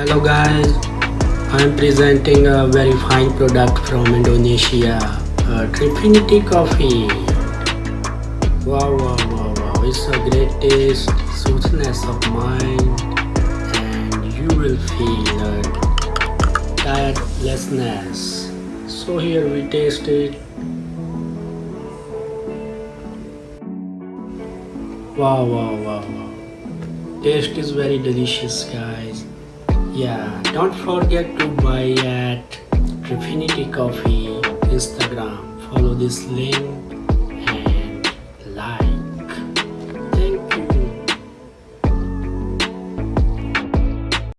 Hello guys, I am presenting a very fine product from Indonesia, uh, Trifinity Coffee. Wow, wow, wow, wow, it's a great taste, of mind, and you will feel a tiredlessness. So here we taste it. Wow, wow, wow, wow. Taste is very delicious, guys. Yeah, don't forget to buy at Trifinity Coffee Instagram. Follow this link